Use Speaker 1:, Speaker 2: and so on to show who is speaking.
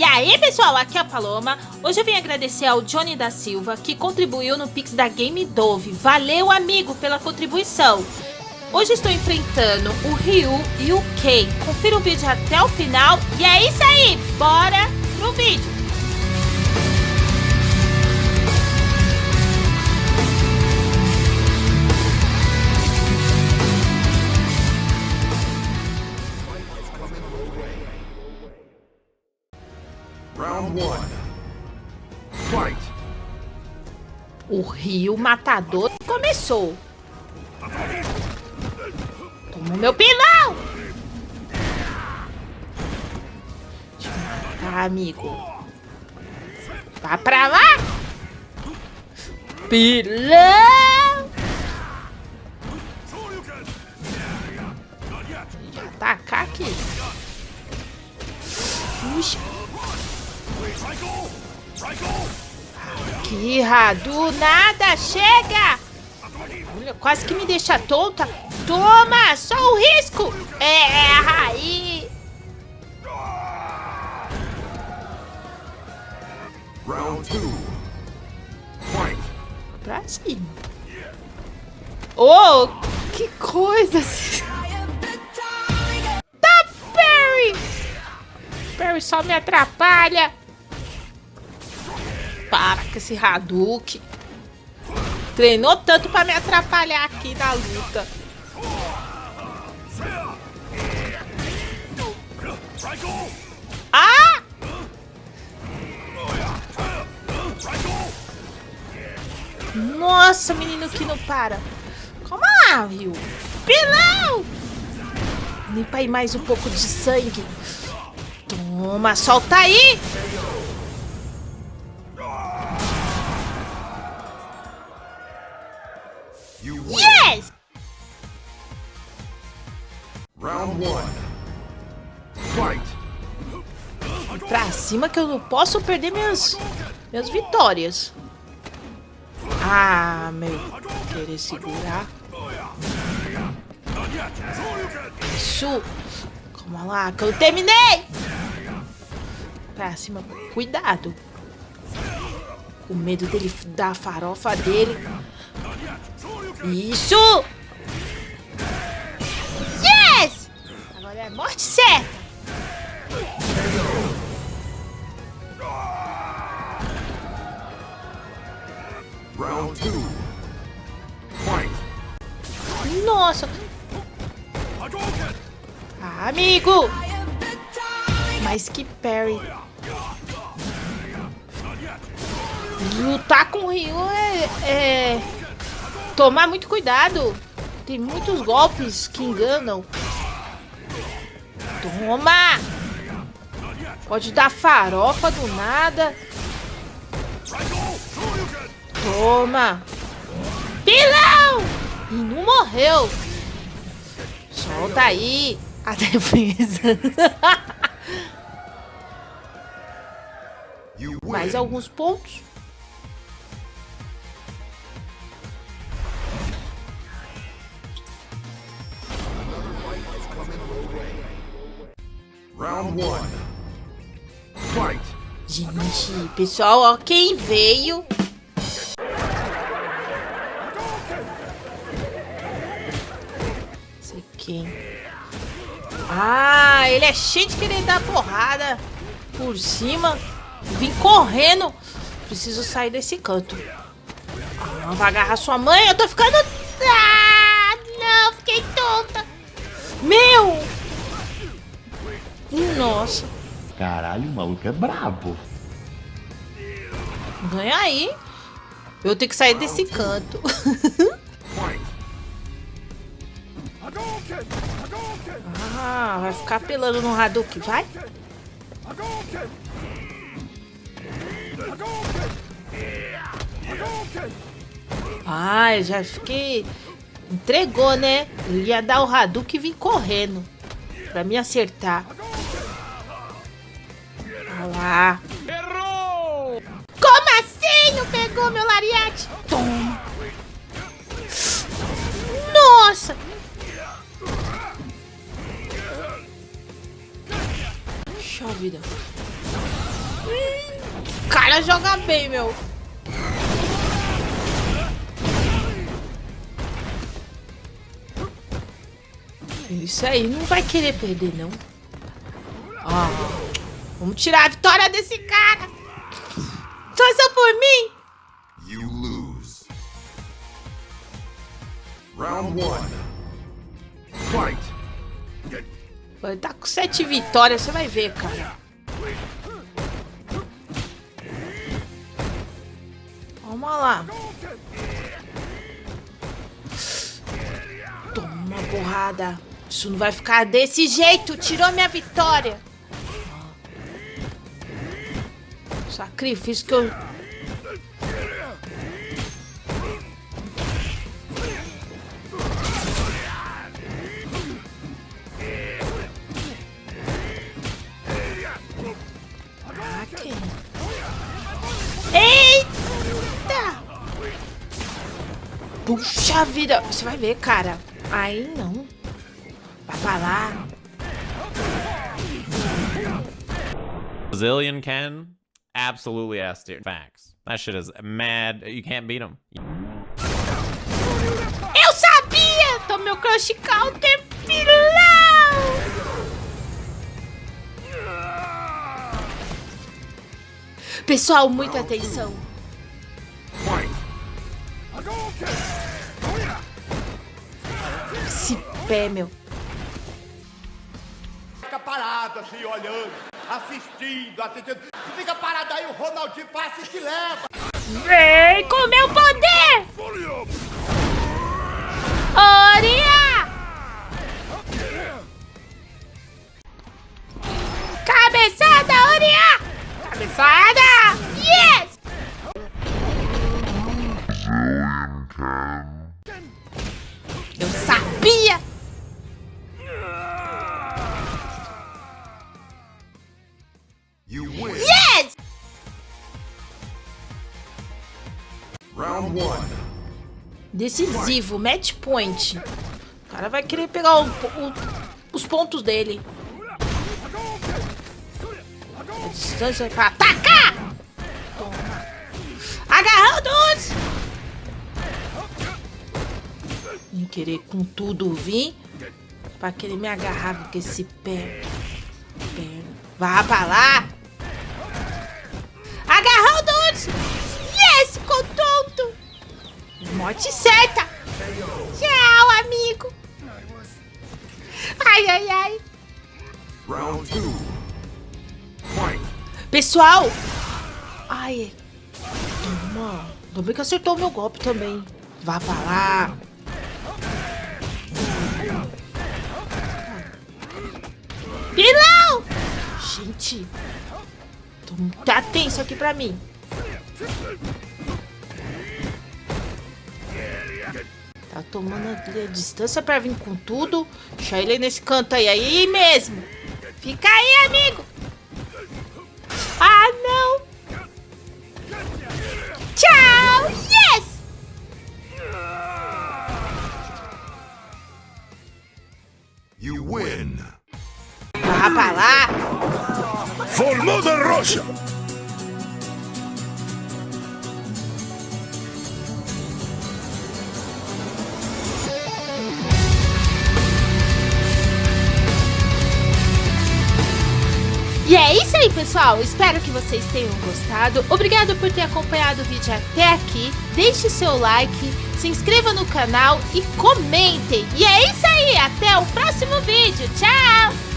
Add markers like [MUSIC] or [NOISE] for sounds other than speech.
Speaker 1: E aí pessoal, aqui é a Paloma. Hoje eu vim agradecer ao Johnny da Silva que contribuiu no Pix da Game Dove. Valeu amigo pela contribuição. Hoje estou enfrentando o Ryu e o Kei. Confira o vídeo até o final e é isso aí, bora pro vídeo. O rio matador começou. Toma o meu pilão! Deixa eu matar, amigo. Vá pra lá! Pilão! Que do nada, chega! Olha, quase que me deixa tonta. Toma, só o risco. É, aí. Round two. Fight. Pra cima. Oh, que coisa. Tá, Perry. Perry só me atrapalha. Para com esse Hadouken. Treinou tanto pra me atrapalhar aqui na luta. Ah! Nossa, menino que não para. Calma lá, viu? Pilão! Pra ir mais um pouco de sangue. Toma, solta aí! Pra cima que eu não posso perder minhas, minhas vitórias. Ah, meu. Querer segurar. Isso. Calma lá, que eu terminei. Pra cima. Cuidado. Com medo dele dar a farofa dele. Isso! É morte certa. Round two. Fight. Nossa! Ah, amigo! Mais que Perry. Lutar com o Ryu é... é... Tomar muito cuidado. Tem muitos golpes que enganam. Toma! Pode dar farofa do nada. Toma! Pilão! E não morreu. Solta aí a [LAUGHS] defesa. Mais alguns pontos. Gente, pessoal, ó, quem veio... Sei quem. Ah, ele é cheio de querer dar porrada por cima. Vim correndo. Preciso sair desse canto. Ah, vai agarrar sua mãe. Eu tô ficando... Ah, não, fiquei tonta. Meu, nossa.
Speaker 2: Caralho, o maluco é brabo.
Speaker 1: Ganha aí. Eu tenho que sair desse canto. ah, vai ficar apelando no Hadouken, vai? Ah, eu já fiquei... Entregou, né? Eu ia dar o Hadouken e vim correndo. Pra me acertar. Lá. Errou! Como assim? Não pegou meu lariate? Toma. Nossa! Puxa vida. O cara joga bem, meu. Isso aí, não vai querer perder, não. Ó, vamos tirar a vitória desse cara. Torça por mim. You lose. Round one. Fight. Ele tá com sete vitórias, você vai ver, cara. Vamos lá. Toma uma porrada. Isso não vai ficar desse jeito. Tirou minha vitória. Sacrifício que eu... Puxa vida! Você vai ver, cara. Aí não. Vai falar.
Speaker 3: Brazilian Ken absolutely ass tier. Facts. That shit is mad. You can't beat him.
Speaker 1: Eu sabia! Tô meu crush counter pilão! Pessoal, muita atenção. Esse pé, meu.
Speaker 4: Fica parado assim, olhando, assistindo, assistindo. Fica parado aí, o Ronaldinho passa e te leva.
Speaker 1: Vem com meu poder! Oria! Cabeçada, Oria! Cabeçada! Round one. Decisivo, match point. O cara vai querer pegar o, o, os pontos dele. A distância pra atacar! Toma. Agarrando-os! Vem querer com tudo vir. Pra querer me agarrar com esse pé. Vá pra lá! Morte certa! Tchau, amigo! Ai, ai, ai! Round two. Pessoal! Ai! Toma! Ainda bem que acertou o meu golpe também. Vá pra lá! Pilão! Gente! Tá tenso aqui pra mim. Tá tomando a distância pra vir com tudo. Deixa ele nesse canto aí. Aí mesmo. Fica aí, amigo. Ah, não. Tchau. Yes.
Speaker 5: You win.
Speaker 1: Vá pra lá.
Speaker 5: Formada roxa.
Speaker 1: E aí, pessoal. Espero que vocês tenham gostado. Obrigado por ter acompanhado o vídeo até aqui. Deixe seu like, se inscreva no canal e comentem. E é isso aí. Até o próximo vídeo. Tchau!